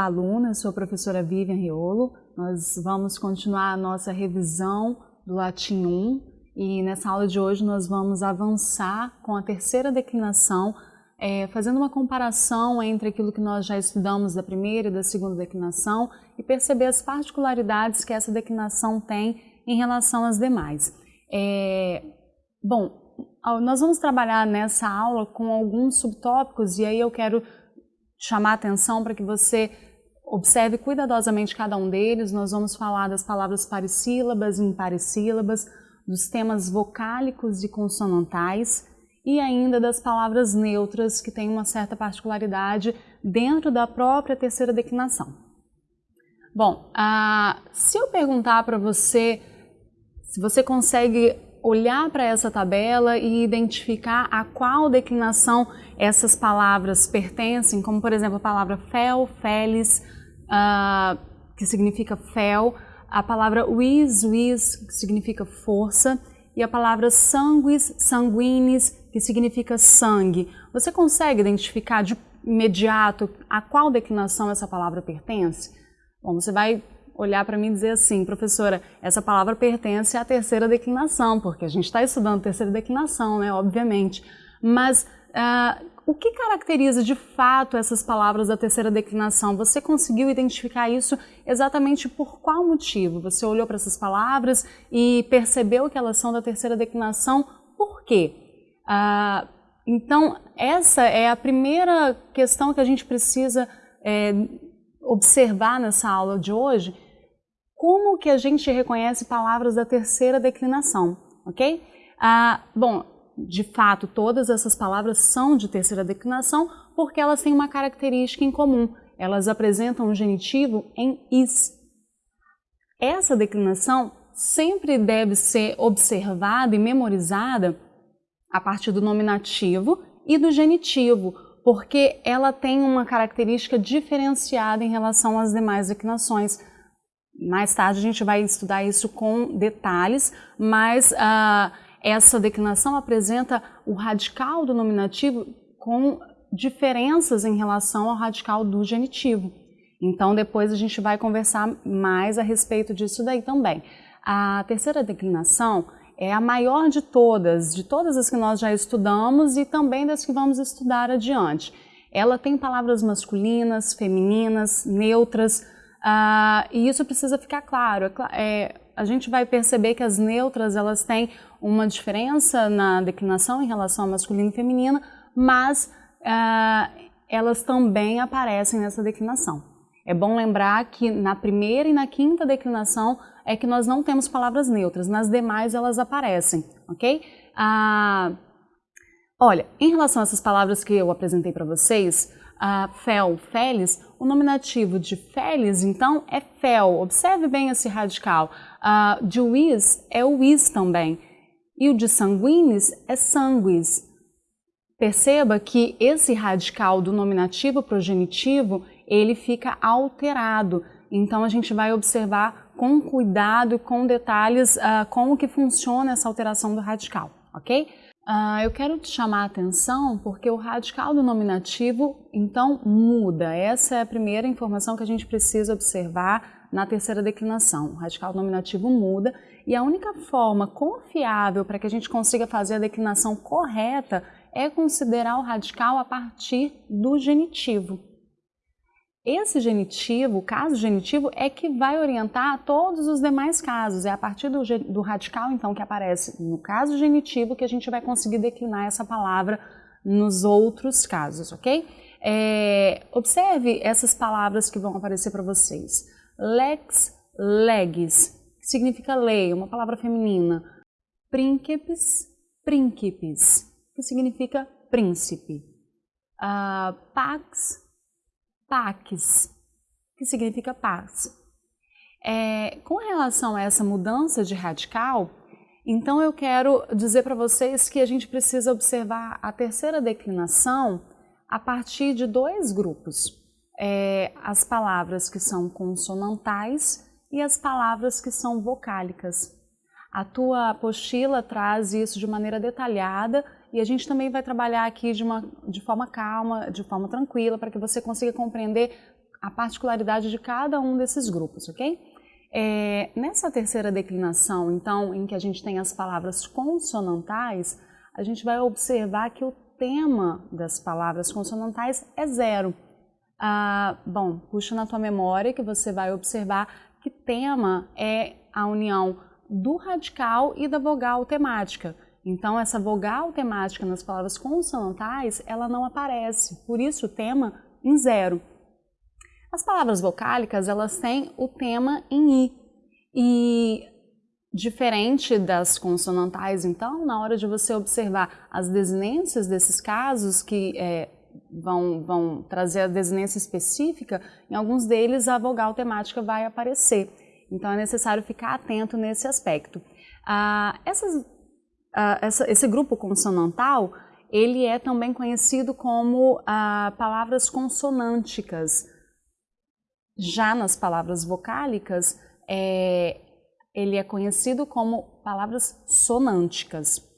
Olá, alunas, sou a professora Vivian Riolo. Nós vamos continuar a nossa revisão do Latim 1 e nessa aula de hoje nós vamos avançar com a terceira declinação, é, fazendo uma comparação entre aquilo que nós já estudamos da primeira e da segunda declinação e perceber as particularidades que essa declinação tem em relação às demais. É, bom, nós vamos trabalhar nessa aula com alguns subtópicos e aí eu quero chamar atenção para que você observe cuidadosamente cada um deles. Nós vamos falar das palavras parissílabas e imparissílabas, dos temas vocálicos e consonantais e ainda das palavras neutras que têm uma certa particularidade dentro da própria terceira declinação. Bom, ah, se eu perguntar para você se você consegue olhar para essa tabela e identificar a qual declinação essas palavras pertencem, como por exemplo a palavra fel, felis, uh, que significa fel, a palavra vis, vis, que significa força, e a palavra sanguis, sanguinis, que significa sangue. Você consegue identificar de imediato a qual declinação essa palavra pertence? Bom, você vai olhar para mim e dizer assim, professora, essa palavra pertence à terceira declinação, porque a gente está estudando terceira declinação, né, obviamente. Mas uh, o que caracteriza de fato essas palavras da terceira declinação? Você conseguiu identificar isso exatamente por qual motivo? Você olhou para essas palavras e percebeu que elas são da terceira declinação, por quê? Uh, então, essa é a primeira questão que a gente precisa é, observar nessa aula de hoje, como que a gente reconhece palavras da terceira declinação, ok? Ah, bom, de fato, todas essas palavras são de terceira declinação porque elas têm uma característica em comum. Elas apresentam um genitivo em is. Essa declinação sempre deve ser observada e memorizada a partir do nominativo e do genitivo, porque ela tem uma característica diferenciada em relação às demais declinações. Mais tarde a gente vai estudar isso com detalhes, mas uh, essa declinação apresenta o radical do nominativo com diferenças em relação ao radical do genitivo. Então depois a gente vai conversar mais a respeito disso daí também. A terceira declinação é a maior de todas, de todas as que nós já estudamos e também das que vamos estudar adiante. Ela tem palavras masculinas, femininas, neutras, Uh, e isso precisa ficar claro. É, é, a gente vai perceber que as neutras elas têm uma diferença na declinação em relação ao masculino e feminino, mas uh, elas também aparecem nessa declinação. É bom lembrar que na primeira e na quinta declinação é que nós não temos palavras neutras, nas demais elas aparecem, ok? Uh, olha, em relação a essas palavras que eu apresentei para vocês, uh, fel, felis, o nominativo de felis, então, é fel. Observe bem esse radical. Uh, de wis é o wis também. E o de sanguinis é sanguis. Perceba que esse radical do nominativo para o genitivo, ele fica alterado. Então, a gente vai observar com cuidado e com detalhes uh, como que funciona essa alteração do radical, ok? Uh, eu quero te chamar a atenção porque o radical do nominativo, então, muda. Essa é a primeira informação que a gente precisa observar na terceira declinação. O radical do nominativo muda e a única forma confiável para que a gente consiga fazer a declinação correta é considerar o radical a partir do genitivo. Esse genitivo, o caso genitivo, é que vai orientar todos os demais casos. É a partir do, do, radical, então, que aparece no caso genitivo que a gente vai conseguir declinar essa palavra nos outros casos, ok? É, observe essas palavras que vão aparecer para vocês. Lex, legis, que significa lei, uma palavra feminina. Príncipes, príncipes, que significa príncipe. Uh, pax, pax, que significa paz. É, com relação a essa mudança de radical, então eu quero dizer para vocês que a gente precisa observar a terceira declinação a partir de dois grupos. É, as palavras que são consonantais e as palavras que são vocálicas. A tua apostila traz isso de maneira detalhada e a gente também vai trabalhar aqui de, uma, de forma calma, de forma tranquila, para que você consiga compreender a particularidade de cada um desses grupos, ok? É, nessa terceira declinação, então, em que a gente tem as palavras consonantais, a gente vai observar que o tema das palavras consonantais é zero. Ah, bom, puxa na tua memória que você vai observar que tema é a união do radical e da vogal temática. Então, essa vogal temática nas palavras consonantais, ela não aparece, por isso o tema em zero. As palavras vocálicas, elas têm o tema em i. E diferente das consonantais, então, na hora de você observar as desinências desses casos que é, vão, vão trazer a desinência específica, em alguns deles a vogal temática vai aparecer. Então é necessário ficar atento nesse aspecto. Ah, essas, ah, essa, esse grupo consonantal, ele é também conhecido como ah, palavras consonânticas. Já nas palavras vocálicas, é, ele é conhecido como palavras sonânticas.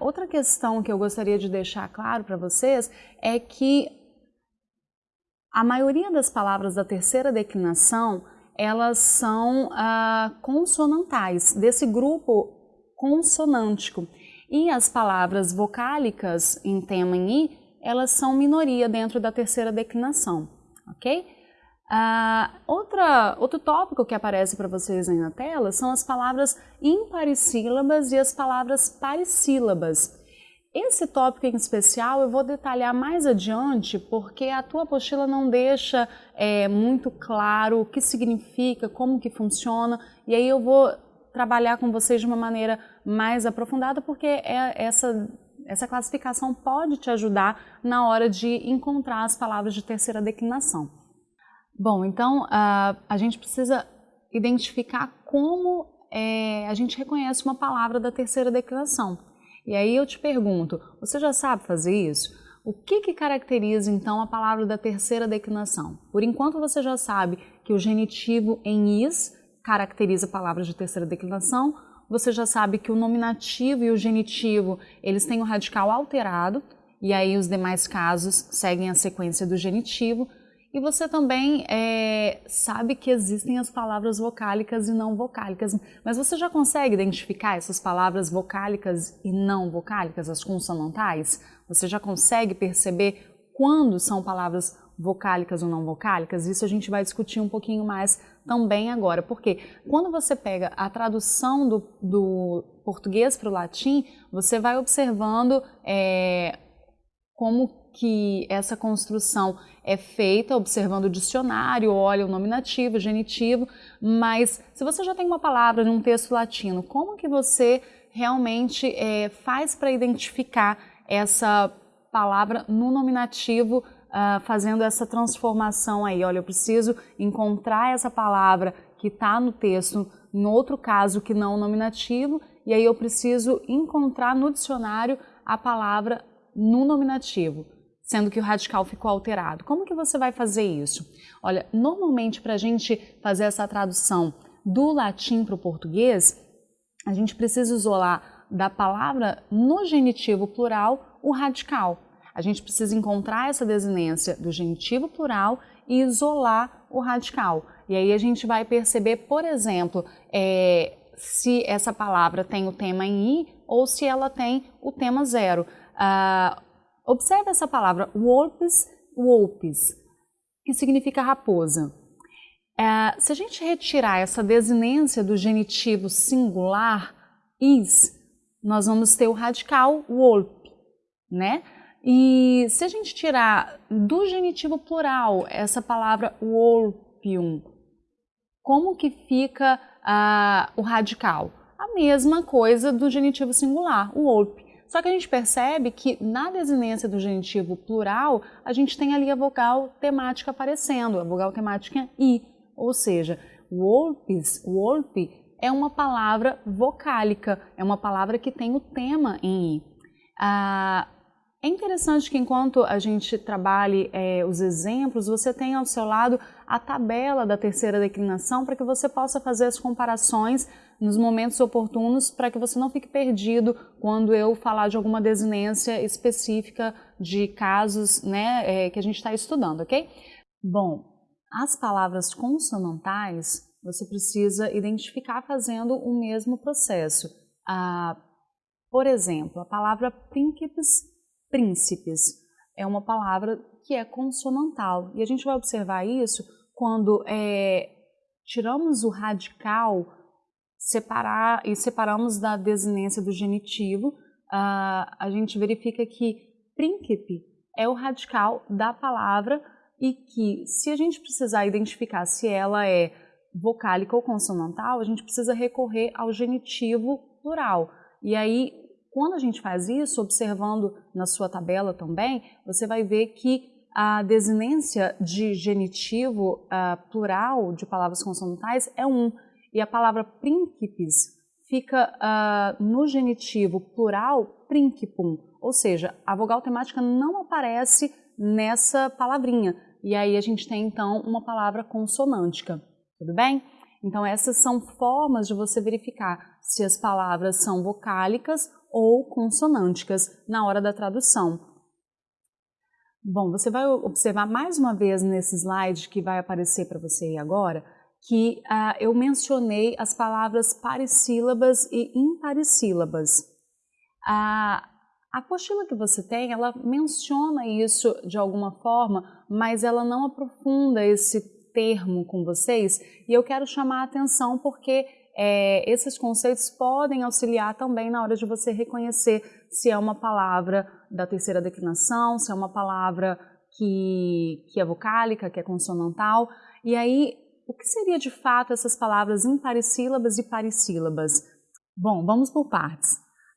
Outra questão que eu gostaria de deixar claro para vocês é que a maioria das palavras da terceira declinação elas são ah, consonantais, desse grupo consonântico. E as palavras vocálicas em tema em i, elas são minoria dentro da terceira declinação, ok? Uh, outra, outro tópico que aparece para vocês aí na tela são as palavras imparissílabas e as palavras parissílabas. Esse tópico em especial eu vou detalhar mais adiante porque a tua apostila não deixa é, muito claro o que significa, como que funciona e aí eu vou trabalhar com vocês de uma maneira mais aprofundada porque é essa, essa classificação pode te ajudar na hora de encontrar as palavras de terceira declinação. Bom, então uh, a gente precisa identificar como é, a gente reconhece uma palavra da terceira declinação. E aí eu te pergunto, você já sabe fazer isso? O que, que caracteriza então a palavra da terceira declinação? Por enquanto você já sabe que o genitivo em is caracteriza palavras de terceira declinação, você já sabe que o nominativo e o genitivo eles têm o radical alterado, e aí os demais casos seguem a sequência do genitivo, e você também é, sabe que existem as palavras vocálicas e não vocálicas, mas você já consegue identificar essas palavras vocálicas e não vocálicas, as consonantais? Você já consegue perceber quando são palavras vocálicas ou não vocálicas? Isso a gente vai discutir um pouquinho mais também agora, porque quando você pega a tradução do, do português para o latim, você vai observando é, como que essa construção é feita observando o dicionário, olha o nominativo, o genitivo, mas se você já tem uma palavra num texto latino, como que você realmente é, faz para identificar essa palavra no nominativo, uh, fazendo essa transformação aí? Olha, eu preciso encontrar essa palavra que está no texto, em outro caso que não o nominativo, e aí eu preciso encontrar no dicionário a palavra no nominativo sendo que o radical ficou alterado. Como que você vai fazer isso? Olha, normalmente para a gente fazer essa tradução do latim para o português, a gente precisa isolar da palavra no genitivo plural o radical. A gente precisa encontrar essa desinência do genitivo plural e isolar o radical. E aí a gente vai perceber, por exemplo, é, se essa palavra tem o tema em i ou se ela tem o tema zero. Uh, Observe essa palavra, wolpes, wolpes, que significa raposa. É, se a gente retirar essa desinência do genitivo singular, is, nós vamos ter o radical wolp, né? E se a gente tirar do genitivo plural essa palavra wolpium, como que fica uh, o radical? A mesma coisa do genitivo singular, o. Só que a gente percebe que na desinência do genitivo plural, a gente tem ali a vogal temática aparecendo, a vogal temática i, ou seja, wolpes, wolpe é uma palavra vocálica, é uma palavra que tem o tema em i. Ah, é interessante que enquanto a gente trabalhe é, os exemplos, você tenha ao seu lado a tabela da terceira declinação para que você possa fazer as comparações nos momentos oportunos para que você não fique perdido quando eu falar de alguma desinência específica de casos né, é, que a gente está estudando, ok? Bom, as palavras consonantais você precisa identificar fazendo o mesmo processo. Ah, por exemplo, a palavra príncipes, príncipes, é uma palavra que é consonantal. E a gente vai observar isso quando é, tiramos o radical separar, e separamos da desinência do genitivo, uh, a gente verifica que príncipe é o radical da palavra e que se a gente precisar identificar se ela é vocálica ou consonantal, a gente precisa recorrer ao genitivo plural. E aí, quando a gente faz isso, observando na sua tabela também, você vai ver que a desinência de genitivo uh, plural de palavras consonantais é um, e a palavra príncipes fica uh, no genitivo plural principum, ou seja, a vogal temática não aparece nessa palavrinha, e aí a gente tem então uma palavra consonântica, tudo bem? Então essas são formas de você verificar se as palavras são vocálicas ou consonânticas na hora da tradução. Bom, você vai observar mais uma vez nesse slide que vai aparecer para você agora, que uh, eu mencionei as palavras parissílabas e imparissílabas. Uh, a apostila que você tem, ela menciona isso de alguma forma, mas ela não aprofunda esse termo com vocês e eu quero chamar a atenção porque é, esses conceitos podem auxiliar também na hora de você reconhecer se é uma palavra da terceira declinação, se é uma palavra que, que é vocálica, que é consonantal. E aí, o que seria de fato essas palavras imparissílabas e parissílabas? Bom, vamos por partes.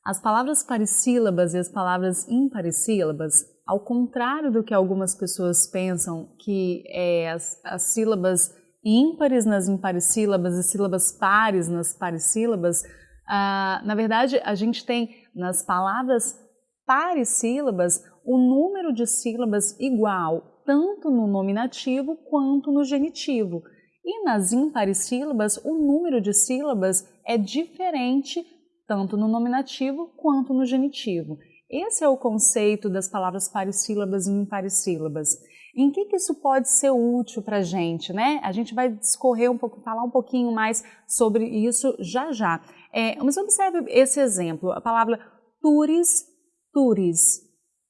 As palavras parissílabas e as palavras imparissílabas, ao contrário do que algumas pessoas pensam, que é as, as sílabas ímpares nas imparissílabas e sílabas pares nas parissílabas, ah, na verdade a gente tem nas palavras parissílabas o número de sílabas igual tanto no nominativo quanto no genitivo. E nas imparissílabas, o número de sílabas é diferente tanto no nominativo quanto no genitivo. Esse é o conceito das palavras parissílabas e imparissílabas. Em que, que isso pode ser útil para a gente, né? A gente vai discorrer um pouco, falar um pouquinho mais sobre isso já já. É, mas observe esse exemplo, a palavra turis, turis,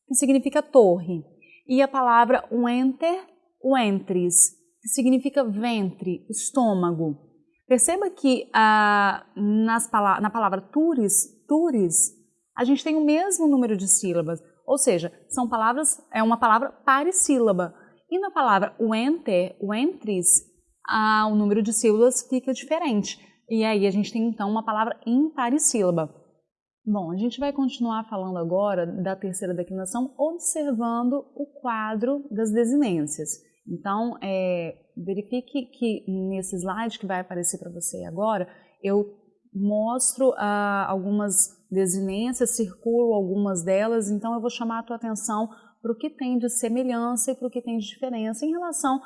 que significa torre, e a palavra uenter, uentris, que significa ventre, estômago. Perceba que ah, nas, na palavra turis, turis, a gente tem o mesmo número de sílabas, ou seja, são palavras, é uma palavra parissílaba. E na palavra uenter, uentris, ah, o número de sílabas fica diferente. E aí a gente tem então uma palavra imparissílaba. Bom, a gente vai continuar falando agora da terceira declinação, observando o quadro das desinências. Então, é, verifique que nesse slide que vai aparecer para você agora, eu mostro ah, algumas desinências, circulo algumas delas, então eu vou chamar a tua atenção para o que tem de semelhança e para o que tem de diferença em relação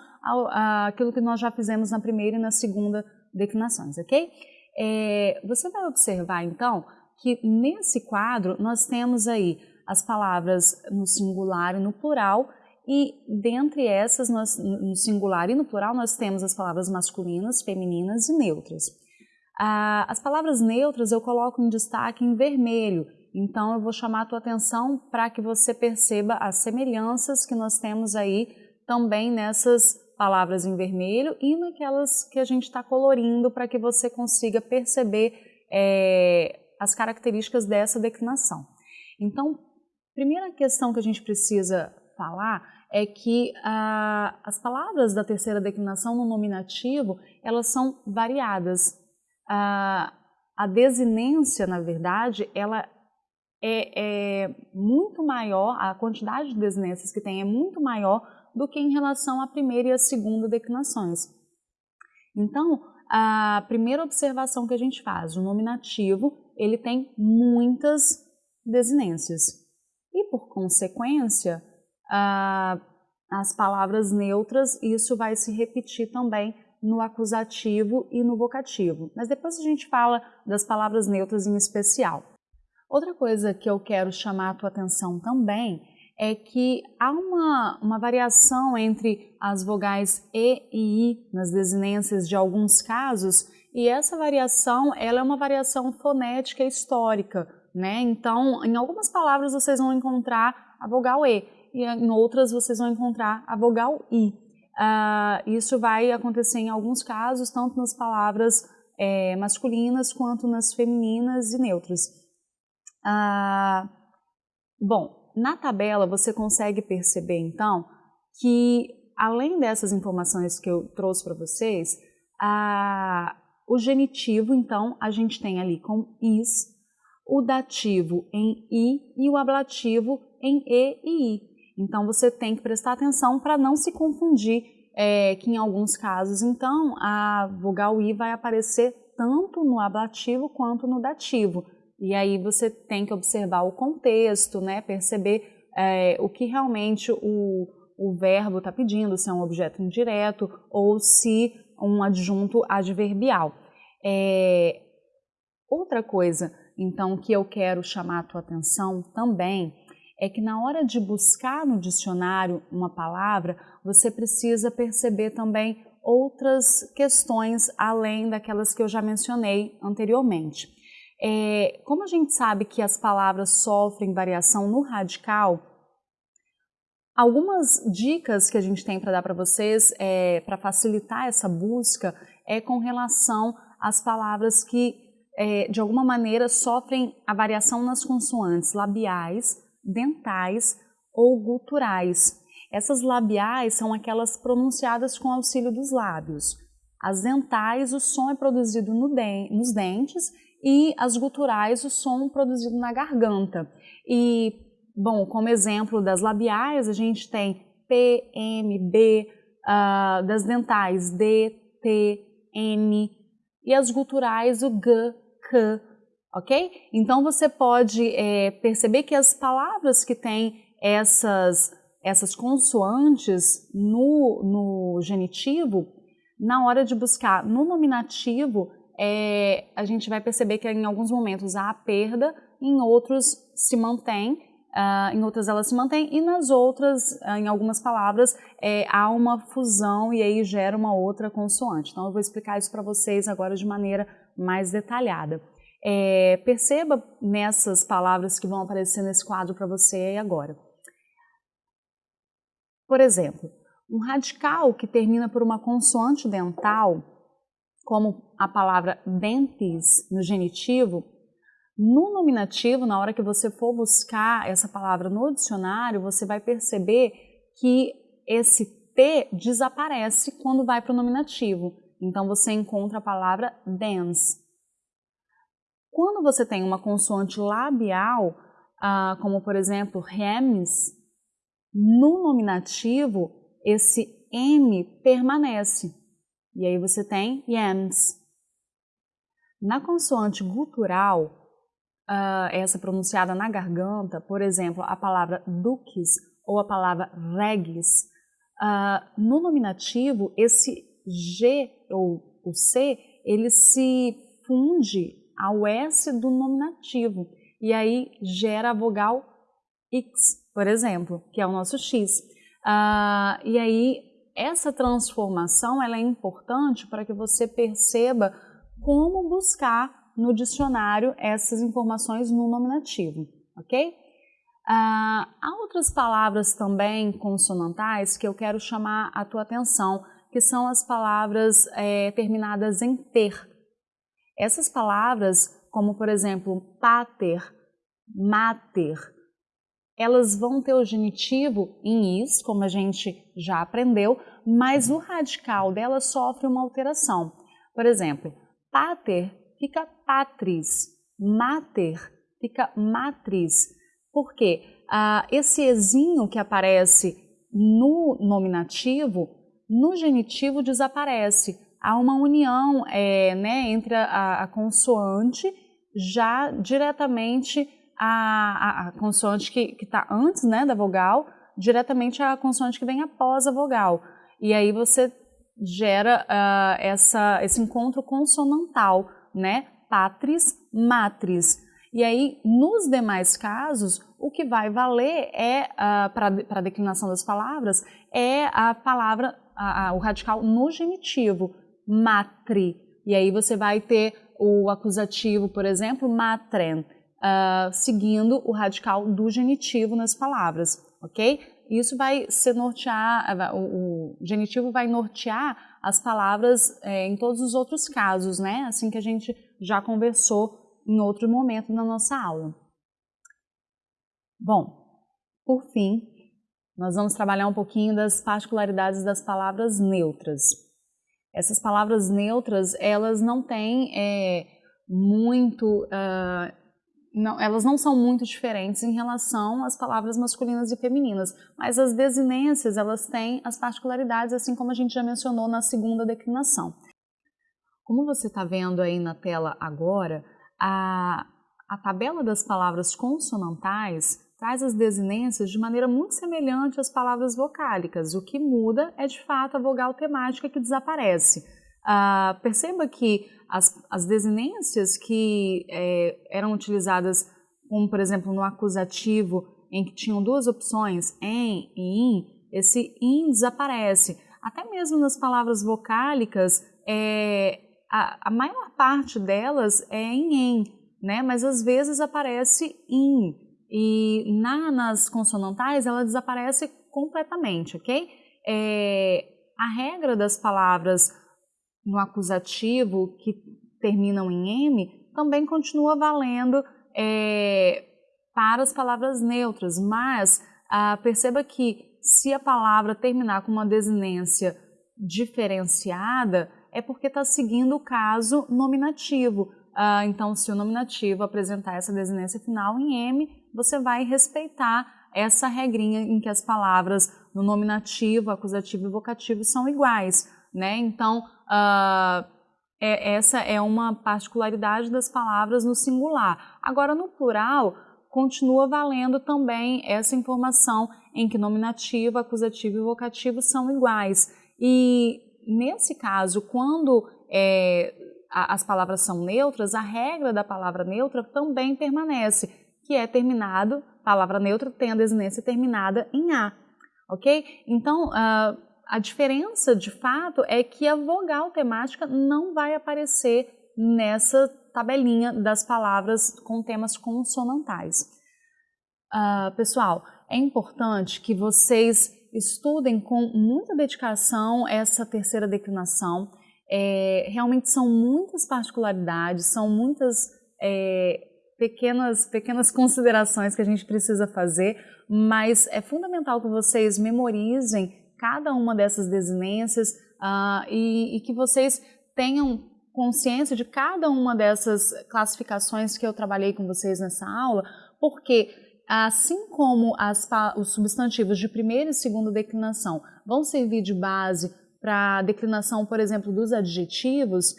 àquilo que nós já fizemos na primeira e na segunda declinações, ok? É, você vai observar, então, que nesse quadro nós temos aí as palavras no singular e no plural, e dentre essas, nós, no singular e no plural, nós temos as palavras masculinas, femininas e neutras. Ah, as palavras neutras eu coloco em destaque em vermelho, então eu vou chamar a tua atenção para que você perceba as semelhanças que nós temos aí também nessas palavras em vermelho e naquelas que a gente está colorindo para que você consiga perceber é, as características dessa declinação. Então, primeira questão que a gente precisa falar é que ah, as palavras da terceira declinação no nominativo, elas são variadas. Ah, a desinência, na verdade, ela é, é, muito maior, a quantidade de desinências que tem é muito maior do que em relação à primeira e à segunda declinações. Então, a primeira observação que a gente faz, o nominativo, ele tem muitas desinências. E, por consequência, as palavras neutras, isso vai se repetir também no acusativo e no vocativo. Mas depois a gente fala das palavras neutras em especial. Outra coisa que eu quero chamar a tua atenção também é que há uma, uma variação entre as vogais E e I nas desinências de alguns casos, e essa variação ela é uma variação fonética histórica. Né? Então, em algumas palavras vocês vão encontrar a vogal E, e em outras vocês vão encontrar a vogal I. Uh, isso vai acontecer em alguns casos, tanto nas palavras é, masculinas quanto nas femininas e neutras. Uh, bom, na tabela você consegue perceber então que além dessas informações que eu trouxe para vocês, o genitivo então a gente tem ali com is, o dativo em i e o ablativo em e e i. Então você tem que prestar atenção para não se confundir, é, que em alguns casos, então, a vogal i vai aparecer tanto no ablativo quanto no dativo. E aí você tem que observar o contexto, né, perceber é, o que realmente o, o verbo está pedindo, se é um objeto indireto ou se um adjunto adverbial. É, outra coisa, então, que eu quero chamar a tua atenção também é que na hora de buscar no dicionário uma palavra, você precisa perceber também outras questões além daquelas que eu já mencionei anteriormente. É, como a gente sabe que as palavras sofrem variação no radical, algumas dicas que a gente tem para dar para vocês é, para facilitar essa busca é com relação às palavras que é, de alguma maneira sofrem a variação nas consoantes labiais, dentais ou guturais. Essas labiais são aquelas pronunciadas com auxílio dos lábios. As dentais, o som é produzido no den nos dentes e as guturais, o som produzido na garganta. E, bom, como exemplo das labiais, a gente tem P, M, B, uh, das dentais D, T, N, e as guturais, o G, k, ok? Então você pode é, perceber que as palavras que têm essas, essas consoantes no, no genitivo, na hora de buscar no nominativo, é, a gente vai perceber que em alguns momentos há a perda, em outros se mantém, uh, em outras elas se mantém e nas outras, uh, em algumas palavras, é, há uma fusão e aí gera uma outra consoante. Então eu vou explicar isso para vocês agora de maneira mais detalhada. É, perceba nessas palavras que vão aparecer nesse quadro para você agora. Por exemplo, um radical que termina por uma consoante dental, como a palavra dentes no genitivo, no nominativo, na hora que você for buscar essa palavra no dicionário, você vai perceber que esse T desaparece quando vai para o nominativo. Então você encontra a palavra dens. Quando você tem uma consoante labial, ah, como por exemplo rems, no nominativo esse M permanece. E aí você tem yams. Na consoante gutural, uh, essa pronunciada na garganta, por exemplo, a palavra duques ou a palavra regis, uh, no nominativo, esse G ou o C, ele se funde ao S do nominativo e aí gera a vogal X, por exemplo, que é o nosso X. Uh, e aí essa transformação ela é importante para que você perceba como buscar no dicionário essas informações no nominativo, ok? Uh, há outras palavras também consonantais que eu quero chamar a tua atenção, que são as palavras é, terminadas em ter. Essas palavras, como por exemplo pater, mater, elas vão ter o genitivo em is, como a gente já aprendeu, mas o radical dela sofre uma alteração. Por exemplo, pater fica patris, mater fica matriz. Por quê? Ah, esse ezinho que aparece no nominativo, no genitivo desaparece. Há uma união é, né, entre a, a, consoante já diretamente a, a, a consoante que está antes né, da vogal, diretamente a consoante que vem após a vogal. E aí você gera uh, essa, esse encontro consonantal, né? Patris, matris. E aí, nos demais casos, o que vai valer é, uh, para a declinação das palavras, é a palavra, o radical no genitivo, matri. E aí você vai ter o acusativo, por exemplo, matren, uh, seguindo o radical do genitivo nas palavras, ok? Isso vai se nortear, o, o genitivo vai nortear as palavras é, em todos os outros casos, né? Assim que a gente já conversou em outro momento na nossa aula. Bom, por fim, nós vamos trabalhar um pouquinho das particularidades das palavras neutras. Essas palavras neutras, elas não têm é, muito, uh, não, elas não são muito diferentes em relação às palavras masculinas e femininas, mas as desinências, elas têm as particularidades, assim como a gente já mencionou na segunda declinação. Como você está vendo aí na tela agora, a, a tabela das palavras consonantais traz as desinências de maneira muito semelhante às palavras vocálicas. O que muda é, de fato, a vogal temática que desaparece. Uh, perceba que as, as desinências que é, eram utilizadas, como por exemplo no acusativo, em que tinham duas opções, em e in, esse in desaparece. Até mesmo nas palavras vocálicas, é, a, a maior parte delas é em em, né? mas às vezes aparece in. E na, nas consonantais ela desaparece completamente, ok? É, a regra das palavras no acusativo que terminam em M também continua valendo é, para as palavras neutras, mas ah, perceba que se a palavra terminar com uma desinência diferenciada, é porque está seguindo o caso nominativo. Ah, então, se o nominativo apresentar essa desinência final em M, você vai respeitar essa regrinha em que as palavras no nominativo, acusativo e vocativo são iguais. Né? Então, ah, é, essa é uma particularidade das palavras no singular. Agora, no plural, continua valendo também essa informação em que nominativo, acusativo e vocativo são iguais. E nesse caso, quando é, a, as palavras são neutras, a regra da palavra neutra também permanece, que é terminado, palavra neutra tem a desinência terminada em A, ok? Então, uh, a diferença de fato é que a vogal temática não vai aparecer nessa tabelinha das palavras com temas consonantais. Uh, pessoal, é importante que vocês estudem com muita dedicação essa terceira declinação. É, realmente são muitas particularidades, são muitas é, pequenas, pequenas considerações que a gente precisa fazer, mas é fundamental que vocês memorizem cada uma dessas desinências uh, e, e que vocês tenham consciência de cada uma dessas classificações que eu trabalhei com vocês nessa aula, porque Assim como as, os substantivos de primeira e segunda declinação vão servir de base para a declinação, por exemplo, dos adjetivos,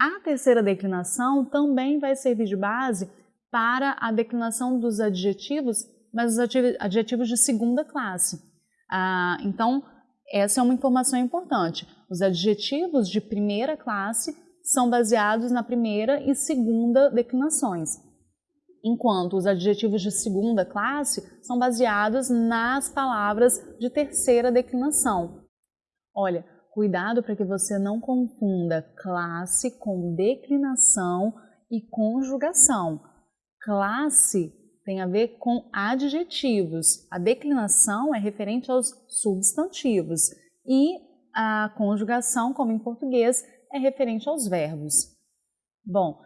a terceira declinação também vai servir de base para a declinação dos adjetivos, mas os adjetivos de segunda classe. Ah, então, essa é uma informação importante. Os adjetivos de primeira classe são baseados na primeira e segunda declinações enquanto os adjetivos de segunda classe são baseados nas palavras de terceira declinação. Olha, cuidado para que você não confunda classe com declinação e conjugação. Classe tem a ver com adjetivos, a declinação é referente aos substantivos e a conjugação, como em português, é referente aos verbos. Bom,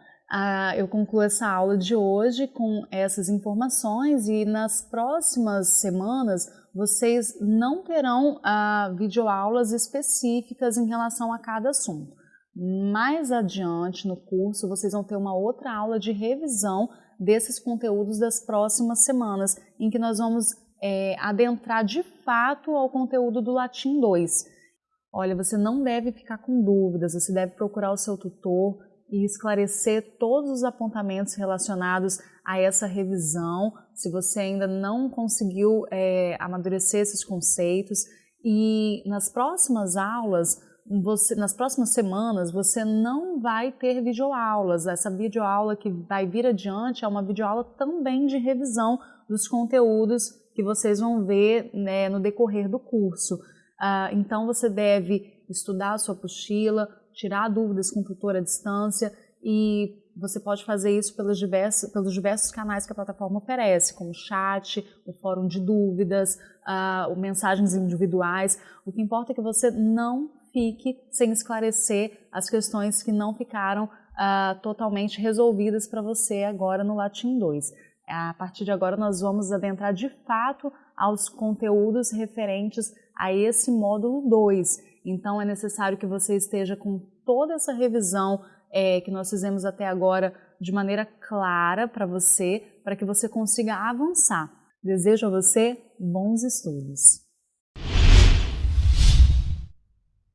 eu concluo essa aula de hoje com essas informações e nas próximas semanas vocês não terão ah, videoaulas específicas em relação a cada assunto. Mais adiante no curso vocês vão ter uma outra aula de revisão desses conteúdos das próximas semanas, em que nós vamos é, adentrar de fato ao conteúdo do Latim 2. Olha, você não deve ficar com dúvidas, você deve procurar o seu tutor, e esclarecer todos os apontamentos relacionados a essa revisão, se você ainda não conseguiu é, amadurecer esses conceitos. E nas próximas aulas, você, nas próximas semanas você não vai ter videoaulas. Essa videoaula que vai vir adiante é uma videoaula também de revisão dos conteúdos que vocês vão ver né, no decorrer do curso. Uh, então você deve estudar a sua apostila, tirar dúvidas com o tutor à distância e você pode fazer isso pelos diversos, pelos diversos canais que a plataforma oferece, como chat, o fórum de dúvidas, uh, mensagens individuais. O que importa é que você não fique sem esclarecer as questões que não ficaram uh, totalmente resolvidas para você agora no Latim 2. A partir de agora nós vamos adentrar de fato aos conteúdos referentes a esse módulo 2. Então é necessário que você esteja com toda essa revisão é, que nós fizemos até agora de maneira clara para você, para que você consiga avançar. Desejo a você bons estudos.